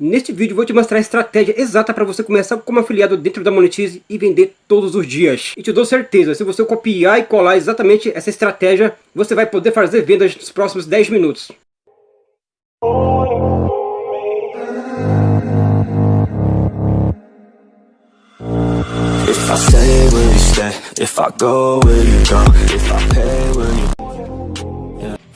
Neste vídeo vou te mostrar a estratégia exata para você começar como afiliado dentro da Monetize e vender todos os dias. E te dou certeza, se você copiar e colar exatamente essa estratégia, você vai poder fazer vendas nos próximos 10 minutos. If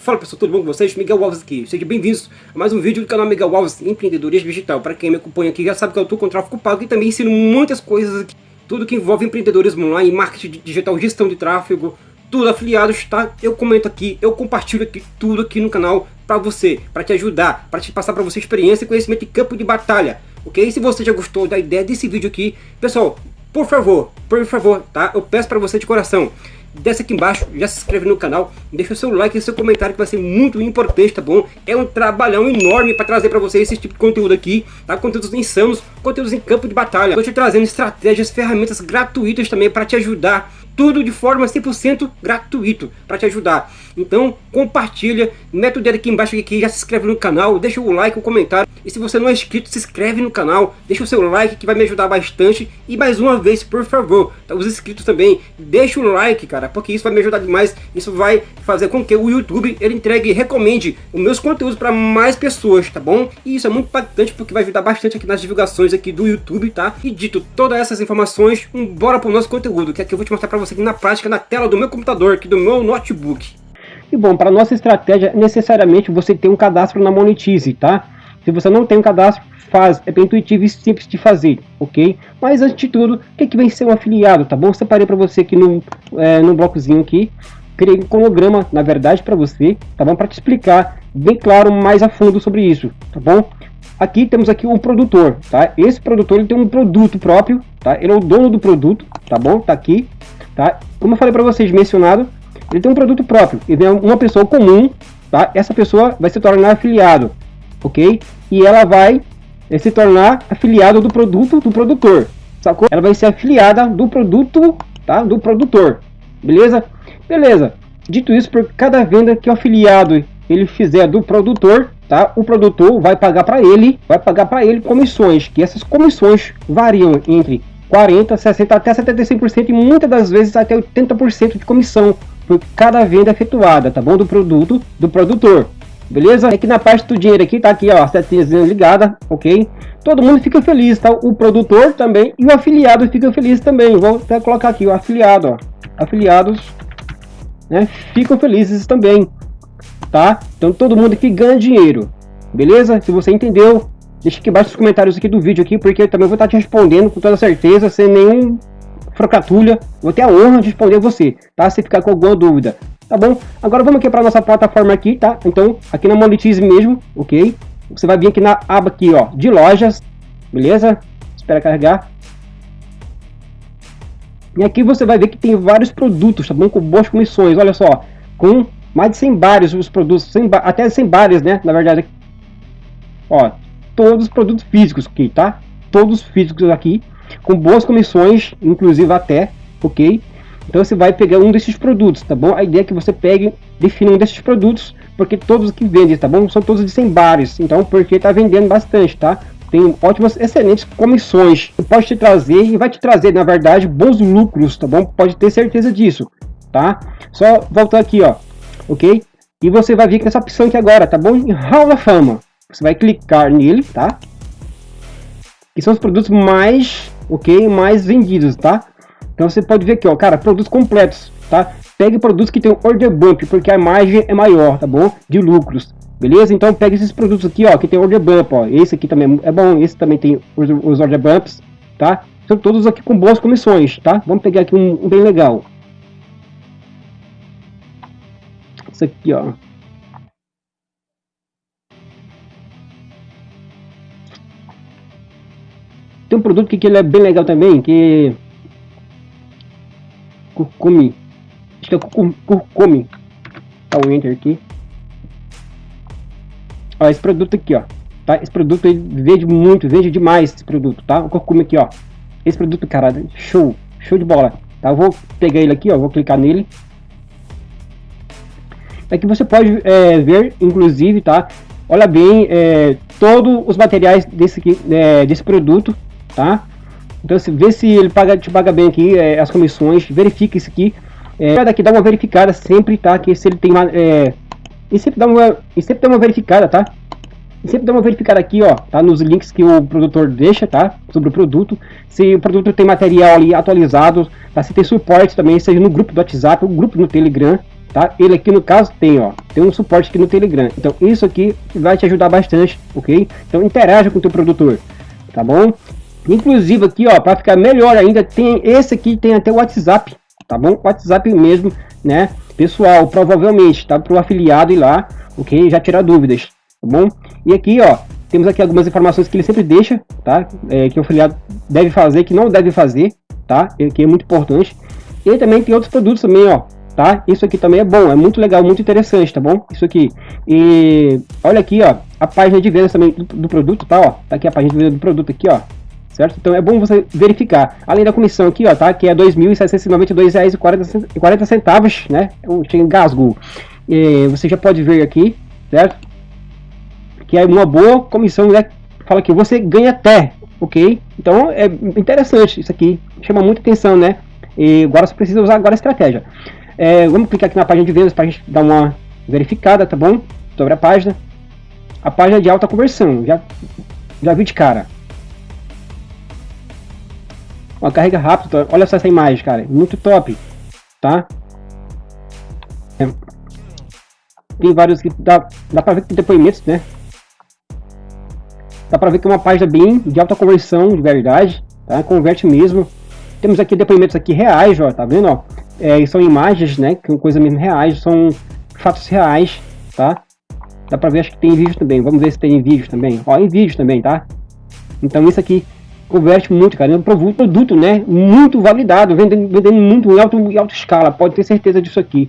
Fala pessoal, tudo bom com vocês? Miguel Alves aqui. Sejam bem-vindos a mais um vídeo do canal Miguel Alves Empreendedorismo Digital. Para quem me acompanha aqui já sabe que eu estou com tráfego pago e também ensino muitas coisas aqui. Tudo que envolve empreendedorismo online, marketing digital, gestão de tráfego, tudo afiliados, tá? Eu comento aqui, eu compartilho aqui tudo aqui no canal para você, para te ajudar, para te passar para você experiência e conhecimento de campo de batalha, ok? E se você já gostou da ideia desse vídeo aqui, pessoal, por favor, por favor, tá? Eu peço para você de coração, desce aqui embaixo, já se inscreve no canal, deixa o seu like e seu comentário que vai ser muito importante, tá bom? É um trabalhão enorme para trazer para vocês esse tipo de conteúdo aqui, tá? Conteúdos insanos, conteúdos em campo de batalha. Estou te trazendo estratégias, ferramentas gratuitas também para te ajudar tudo de forma 100% gratuito para te ajudar. Então compartilha, mete o dedo aqui embaixo aqui, já se inscreve no canal, deixa o like, o comentário. E se você não é inscrito, se inscreve no canal, deixa o seu like que vai me ajudar bastante. E mais uma vez, por favor, tá, os inscritos também, deixa o like, cara, porque isso vai me ajudar demais. Isso vai fazer com que o YouTube ele entregue e recomende os meus conteúdos para mais pessoas, tá bom? E isso é muito impactante porque vai ajudar bastante aqui nas divulgações aqui do YouTube, tá? E dito todas essas informações, bora pro nosso conteúdo, que aqui eu vou te mostrar para você aqui na prática, na tela do meu computador, aqui do meu notebook. E bom, para nossa estratégia, necessariamente você tem um cadastro na Monetize, tá? Se você não tem um cadastro, faz, é bem intuitivo e simples de fazer, ok? Mas antes de tudo, o que, é que vem ser um afiliado, tá bom? Separei para você aqui no, é, no blocozinho aqui, criei um cronograma, na verdade, para você, tá bom? Para te explicar bem claro, mais a fundo sobre isso, tá bom? Aqui temos aqui um produtor, tá? Esse produtor ele tem um produto próprio, tá? Ele é o dono do produto, tá bom? Tá aqui, tá? Como eu falei para vocês, mencionado, ele tem um produto próprio, ele é uma pessoa comum, tá? Essa pessoa vai se tornar afiliado, ok? E ela vai eh, se tornar afiliado do produto do produtor, sacou? Ela vai ser afiliada do produto, tá? Do produtor, beleza? Beleza. Dito isso, por cada venda que o afiliado ele fizer do produtor, tá? O produtor vai pagar para ele, vai pagar para ele comissões, que essas comissões variam entre 40, 60 até 75% e muitas das vezes até 80% de comissão por cada venda efetuada, tá bom? Do produto do produtor. Beleza? Aqui na parte do dinheiro aqui, tá aqui, ó, a setinha ligada, ok? Todo mundo fica feliz, tá? O produtor também e o afiliado fica feliz também. Vou até colocar aqui o afiliado, ó. Afiliados, né? Ficam felizes também, tá? Então todo mundo que ganha dinheiro, beleza? Se você entendeu, Deixa aqui embaixo os comentários aqui do vídeo aqui, porque eu também vou estar te respondendo com toda certeza, sem nenhum frocatulha. Vou ter a honra de responder você, tá? Se ficar com alguma dúvida, tá bom? Agora vamos aqui para nossa plataforma aqui, tá? Então, aqui na Monetize mesmo, ok? Você vai vir aqui na aba aqui, ó, de lojas, beleza? Espera carregar. E aqui você vai ver que tem vários produtos, tá bom? Com boas comissões, olha só. Com mais de 100 bares os produtos, 100 até 100 bares, né? Na verdade, ó, todos os produtos físicos aqui, tá? Todos físicos aqui, com boas comissões, inclusive até, ok? Então você vai pegar um desses produtos, tá bom? A ideia é que você pegue, defina um desses produtos, porque todos que vendem, tá bom? São todos de 100 bares, então porque tá vendendo bastante, tá? Tem ótimas, excelentes comissões, pode te trazer e vai te trazer, na verdade, bons lucros, tá bom? Pode ter certeza disso, tá? Só voltar aqui, ó, ok? E você vai vir com essa opção aqui agora, tá bom? Em Hall da Fama, você vai clicar nele, tá? Que são os produtos mais, ok, mais vendidos, tá? Então você pode ver aqui, ó, cara, produtos completos, tá? Pegue produtos que tem order bump, porque a margem é maior, tá bom? De lucros, beleza? Então pegue esses produtos aqui, ó, que tem order bump, ó. Esse aqui também é bom, esse também tem os, os order bumps, tá? São todos aqui com boas comissões, tá? Vamos pegar aqui um, um bem legal. Esse aqui, ó. Tem um produto que, que ele é bem legal também, que... Curcumi. Acho que é curcumi. Tá o enter aqui. Ó, esse produto aqui, ó. Tá? Esse produto ele vende muito, vende demais esse produto, tá? O curcumi aqui, ó. Esse produto, cara, show. Show de bola. Tá? Eu vou pegar ele aqui, ó. Vou clicar nele. Aqui você pode é, ver, inclusive, tá? Olha bem, é, todos os materiais desse, aqui, é, desse produto, tá? Então, se, vê se ele paga, te paga bem aqui é, as comissões, verifica isso aqui. É, daqui dá uma verificada sempre, tá? Que se ele tem uma, é, e sempre dá uma, e sempre dá uma verificada, tá? E sempre dá uma verificada aqui, ó, tá? Nos links que o produtor deixa, tá? Sobre o produto. Se o produto tem material ali atualizado, tá? Se tem suporte também, seja no grupo do WhatsApp, o grupo no Telegram, tá? Ele aqui no caso tem, ó, tem um suporte aqui no Telegram. Então isso aqui vai te ajudar bastante, ok? Então interaja com o teu produtor, tá bom? Inclusive aqui, ó, para ficar melhor ainda, tem esse aqui tem até o WhatsApp, tá bom? WhatsApp mesmo, né? Pessoal, provavelmente, tá? Para o afiliado ir lá, ok? Já tirar dúvidas, tá bom? E aqui, ó, temos aqui algumas informações que ele sempre deixa, tá? É, que o afiliado deve fazer, que não deve fazer, tá? Que é muito importante. E também tem outros produtos também, ó, tá? Isso aqui também é bom, é muito legal, muito interessante, tá bom? Isso aqui. E olha aqui, ó, a página de vendas também do, do produto, tá? Ó, tá aqui a página de vendas do produto aqui, ó, certo? Então é bom você verificar. Além da comissão aqui, ó, tá? Que é R$ 2.792,40, né? Eu engasgo. E você já pode ver aqui, certo? Que é uma boa comissão, né? Fala que você ganha até, ok? Então é interessante isso aqui, chama muita atenção, né? E agora você precisa usar agora a estratégia. É, vamos clicar aqui na página de vendas para a gente dar uma verificada, tá bom? Sobre a página. A página de alta conversão, já, já vi de cara. Uma carrega rápida, olha só essa imagem, cara, muito top, tá? É. Tem vários que dá, dá pra ver que tem depoimentos, né? Dá pra ver que é uma página bem de alta conversão, de verdade, tá? Converte mesmo. Temos aqui depoimentos aqui reais, ó, tá vendo, ó? É, são imagens, né, que são coisas mesmo reais, são fatos reais, tá? Dá pra ver, acho que tem vídeo também, vamos ver se tem vídeo também. Ó, em vídeo também, tá? Então isso aqui converte muito, cara. É um produto, né? Muito validado, vendendo, vendendo muito em, alto, em alta escala, pode ter certeza disso aqui.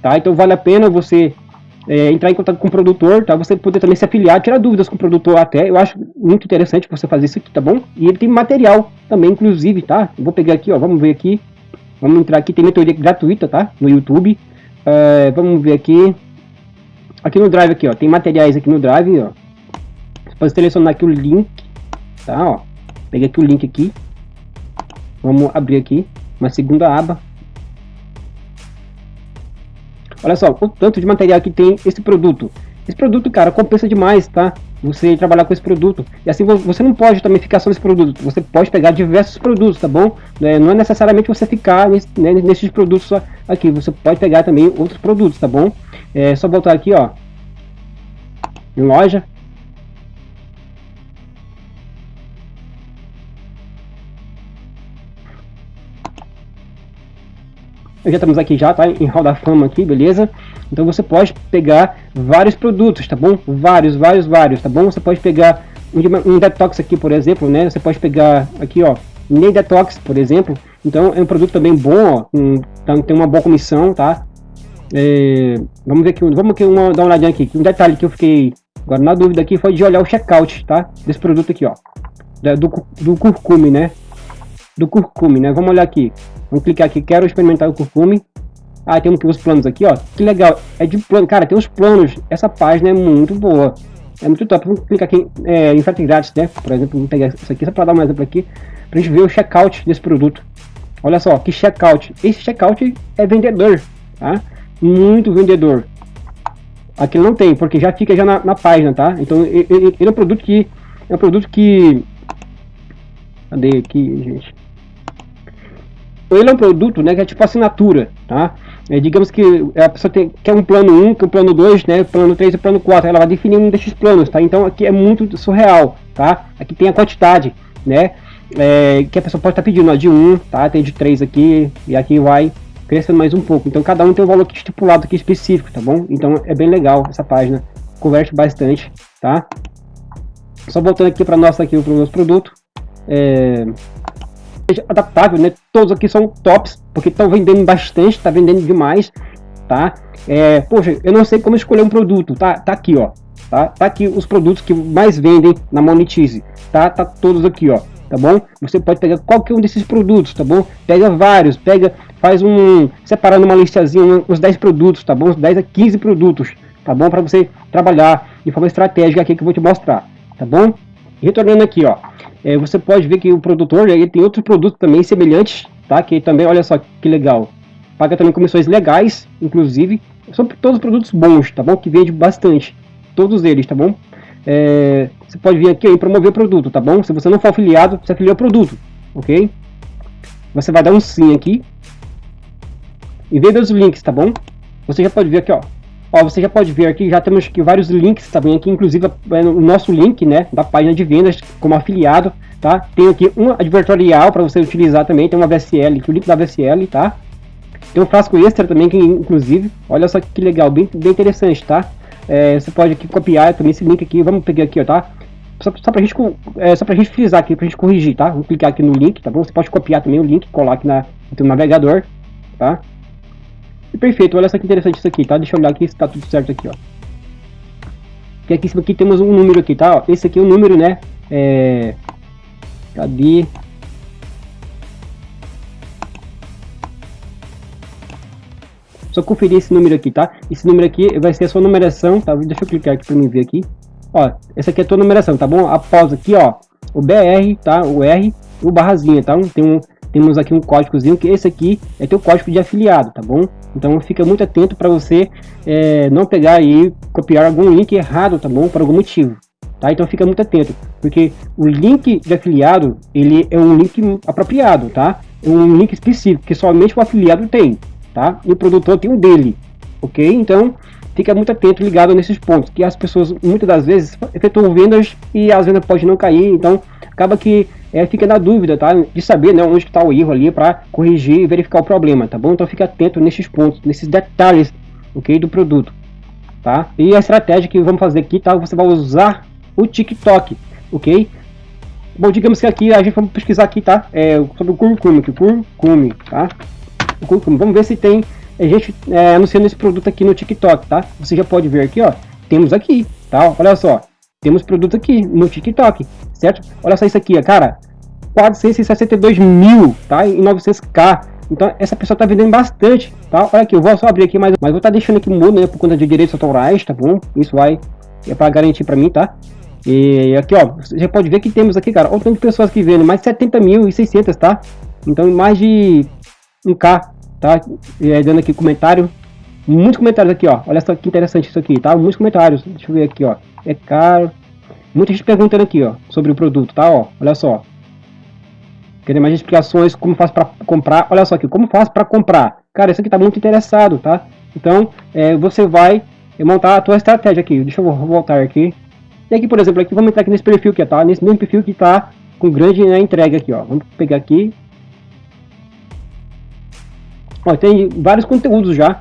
Tá? Então vale a pena você é, entrar em contato com o produtor, tá? Você poder também se afiliar, tirar dúvidas com o produtor até. Eu acho muito interessante você fazer isso aqui, tá bom? E ele tem material também, inclusive, tá? Eu vou pegar aqui, ó, vamos ver aqui. Vamos entrar aqui, tem mentoria gratuita, tá? No YouTube. É, vamos ver aqui. Aqui no Drive aqui, ó, tem materiais aqui no Drive, ó. Você pode selecionar aqui o link, tá, ó. Peguei aqui o link aqui. Vamos abrir aqui uma segunda aba. Olha só, o tanto de material que tem esse produto. Esse produto, cara, compensa demais, tá? Você trabalhar com esse produto. E assim, você não pode também ficar só nesse produto. Você pode pegar diversos produtos, tá bom? É, não é necessariamente você ficar nesse, né, nesses produtos só aqui. Você pode pegar também outros produtos, tá bom? É só voltar aqui, ó. Em loja. Já estamos aqui já, tá? Em Hall da Fama aqui, beleza? Então você pode pegar vários produtos, tá bom? Vários, vários, vários, tá bom? Você pode pegar um, detox aqui, por exemplo, né? Você pode pegar aqui, ó, Ney Detox, por exemplo. Então é um produto também bom, ó, um, tá, tem uma boa comissão, tá? É, vamos ver aqui, vamos aqui uma, dar uma olhadinha aqui. Um detalhe que eu fiquei agora na dúvida aqui foi de olhar o checkout, tá? Desse produto aqui, ó, do, do curcume, né? Do curcume, né? Vamos olhar aqui. Vamos clicar aqui, quero experimentar o curcume. Ah, temos aqui os planos aqui, ó. Que legal. É de plano. Cara, tem os planos. Essa página é muito boa. É muito top. Vamos clicar aqui é, em frete grátis, né? Por exemplo, vamos pegar isso aqui só para dar um exemplo aqui. Pra gente ver o checkout desse produto. Olha só, que checkout. Esse checkout é vendedor, tá? Muito vendedor. Aqui não tem, porque já fica já na, na página, tá? Então, ele, ele, é um produto que... É um produto que... Cadê aqui, gente? Ele é um produto né, que é tipo assinatura, tá? É, digamos que a pessoa tem, quer um plano 1, quer um plano 2, né, plano 3 e plano 4, ela vai definir um desses planos, tá? Então aqui é muito surreal, tá? Aqui tem a quantidade, né, é, que a pessoa pode estar tá pedindo, ó, de 1, tá? Tem de 3 aqui, e aqui vai crescendo mais um pouco. Então cada um tem um valor aqui estipulado aqui específico, tá bom? Então é bem legal essa página, converte bastante, tá? Só voltando aqui para nossa aqui o nosso produto, é, adaptável, né? Todos aqui são tops, porque estão vendendo bastante, tá vendendo demais, tá? É, poxa, eu não sei como escolher um produto, tá? Tá aqui, ó. Tá, tá aqui os produtos que mais vendem na Monetize, tá? Tá todos aqui, ó. Tá bom? Você pode pegar qualquer um desses produtos, tá bom? Pega vários, pega, faz um, separando uma listazinha, uns 10 produtos, tá bom? Uns 10 a 15 produtos, tá bom? Para você trabalhar de forma estratégica aqui que eu vou te mostrar. tá bom? Retornando aqui, ó, é, você pode ver que o produtor ele tem outros produtos também semelhantes, tá? Que também, olha só que legal, paga também comissões legais, inclusive, são todos produtos bons, tá bom? Que vende bastante, todos eles, tá bom? É, você pode vir aqui e promover o produto, tá bom? Se você não for afiliado, você afilia o produto, ok? Você vai dar um sim aqui, e ver os links, tá bom? Você já pode ver aqui, ó, Ó, você já pode ver aqui, já temos aqui vários links também aqui, inclusive é o nosso link, né, da página de vendas como afiliado, tá? Tem aqui um advertorial para você utilizar também, tem uma VSL, aqui, o link da VSL, tá? Tem um frasco extra também, que inclusive, olha só que legal, bem, bem interessante, tá? É, você pode aqui copiar também esse link aqui, vamos pegar aqui, ó, tá? Só, só pra gente, é, só pra gente frisar aqui, pra gente corrigir, tá? Vou clicar aqui no link, tá bom? Você pode copiar também o link, colar aqui na, no navegador, tá? E perfeito, olha só que interessante isso aqui, tá? Deixa eu olhar aqui se tá tudo certo aqui, ó. E aqui em cima aqui temos um número aqui, tá? Esse aqui é o número, né? É... Cadê? Só conferir esse número aqui, tá? Esse número aqui vai ser a sua numeração, tá? Deixa eu clicar aqui para mim ver aqui. Ó, essa aqui é a tua numeração, tá bom? Após aqui, ó, o BR, tá? O R, o barrazinha, tá? Tem um, temos aqui um códigozinho que esse aqui é teu código de afiliado, tá bom? Então fica muito atento para você é, não pegar e copiar algum link errado, tá bom? Por algum motivo, tá? Então fica muito atento, porque o link de afiliado, ele é um link apropriado, tá? É um link específico que somente o afiliado tem, tá? E o produtor tem o dele, ok? Então fica muito atento, ligado nesses pontos, que as pessoas muitas das vezes efetuam vendas e as vendas podem não cair, então acaba que é, fica na dúvida, tá? De saber né, onde está o erro ali para corrigir e verificar o problema, tá bom? Então fique atento nesses pontos, nesses detalhes, ok? Do produto, tá? E a estratégia que vamos fazer aqui, tá? Você vai usar o TikTok, ok? Bom, digamos que aqui a gente vamos pesquisar aqui, tá? É, sobre o curcume, aqui, curcume, tá? O curcume. Vamos ver se tem a gente é, anunciando esse produto aqui no TikTok, tá? Você já pode ver aqui, ó. Temos aqui, tá? Olha só temos produto aqui no TikTok, certo? Olha só isso aqui, cara, 462 mil, tá? Em 900k. Então essa pessoa tá vendendo bastante, tá? Olha aqui, eu vou só abrir aqui, mas, mas vou tá deixando aqui mudo, né? Por conta de direitos autorais, tá bom? Isso vai, é para garantir para mim, tá? E aqui, ó, você pode ver que temos aqui, cara, o tanto de pessoas que vendem, mais 70 mil e 600, tá? Então mais de 1k, tá? E aí, dando aqui comentário, muitos comentários aqui, ó. Olha só que interessante isso aqui, tá? Muitos comentários. Deixa eu ver aqui, ó é caro. Muita gente perguntando aqui, ó, sobre o produto, tá? Ó, olha só. Querendo mais explicações, como faz para comprar. Olha só aqui, como faz para comprar. Cara, isso aqui tá muito interessado, tá? Então, é, você vai montar a tua estratégia aqui. Deixa eu voltar aqui. E aqui, por exemplo, aqui vamos entrar aqui nesse perfil aqui, tá? Nesse mesmo perfil que tá com grande né, entrega aqui, ó. Vamos pegar aqui. Ó, tem vários conteúdos já.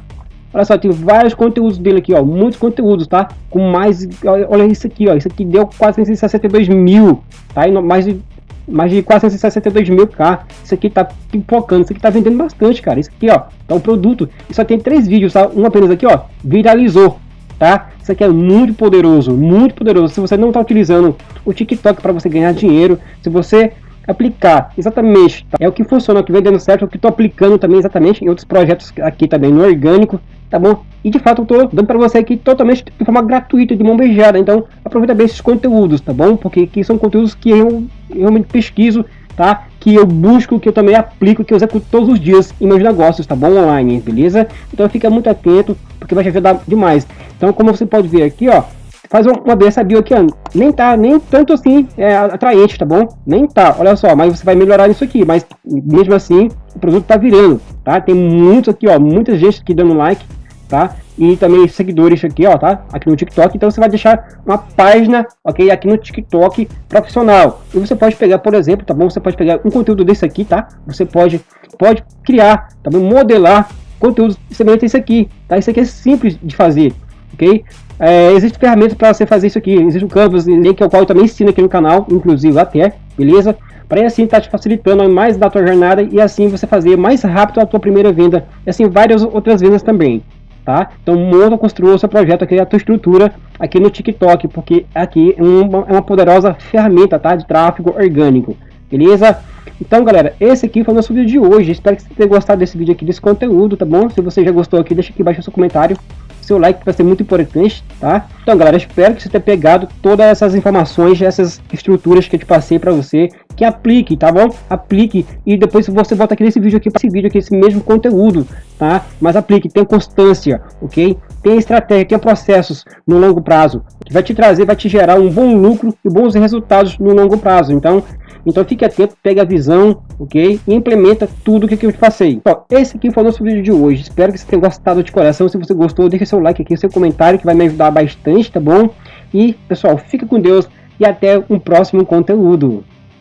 Olha só, tem vários conteúdos dele aqui, ó. Muitos conteúdos, tá? Com mais. Olha isso aqui, ó. Isso aqui deu 462 mil, tá? E mais de. Mais de 462 mil K. Isso aqui tá pipocando. Isso aqui tá vendendo bastante, cara. Isso aqui, ó. Tá um produto. E só tem três vídeos, tá? Um apenas aqui, ó. Viralizou, tá? Isso aqui é muito poderoso. Muito poderoso. Se você não tá utilizando o TikTok para você ganhar dinheiro, se você aplicar exatamente tá? é o que funciona, o que vem dando certo, é o que estou aplicando também exatamente em outros projetos aqui também no orgânico, tá bom? E de fato eu tô dando para você aqui totalmente de forma gratuita, de mão beijada. Então aproveita bem esses conteúdos, tá bom? Porque aqui são conteúdos que eu realmente pesquiso, tá? Que eu busco, que eu também aplico, que eu executo todos os dias em meus negócios, tá bom? Online, beleza? Então fica muito atento, porque vai te ajudar demais. Então como você pode ver aqui, ó, faz uma dessa bio aqui, ó, nem tá nem tanto assim é, atraente, tá bom? Nem tá, olha só, mas você vai melhorar isso aqui, mas mesmo assim o produto tá virando, tá? Tem muitos aqui, ó, muita gente aqui dando like, tá? E também seguidores aqui, ó, tá? Aqui no TikTok. Então você vai deixar uma página, ok? Aqui no TikTok profissional. E você pode pegar, por exemplo, tá bom? Você pode pegar um conteúdo desse aqui, tá? Você pode, pode criar, tá bom? Modelar conteúdos semelhantes a esse aqui, tá? Isso aqui é simples de fazer, ok? É, Existem ferramentas para você fazer isso aqui. Existe o Canvas, link ao qual eu também ensino aqui no canal, inclusive até, beleza? Para assim tá te facilitando mais da tua jornada e assim você fazer mais rápido a tua primeira venda e assim várias outras vendas também, tá? Então monta, construa o seu projeto aqui, a tua estrutura aqui no TikTok, porque aqui é uma, é uma poderosa ferramenta, tá? De tráfego orgânico, beleza? Então galera, esse aqui foi o nosso vídeo de hoje, espero que você tenha gostado desse vídeo aqui, desse conteúdo, tá bom? Se você já gostou aqui, deixa aqui embaixo o seu comentário, seu like vai ser muito importante, tá? Então, galera, espero que você tenha pegado todas essas informações, essas estruturas que eu te passei para você, que aplique, tá bom? Aplique e depois você volta aqui nesse vídeo aqui, para esse vídeo aqui, esse mesmo conteúdo, tá? Mas aplique, tenha constância, ok? Tenha estratégia, tenha processos no longo prazo, que vai te trazer, vai te gerar um bom lucro e bons resultados no longo prazo. Então, então fique atento, pega a visão, ok? E implementa tudo o que eu te passei. Bom, esse aqui foi o nosso vídeo de hoje. Espero que você tenha gostado de coração. Se você gostou, deixa seu like aqui, seu comentário, que vai me ajudar bastante, tá bom? E, pessoal, fica com Deus e até um próximo conteúdo.